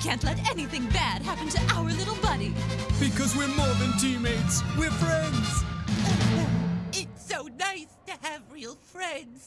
can't let anything bad happen to our little buddy. Because we're more than teammates. We're friends. It's so nice to have real friends.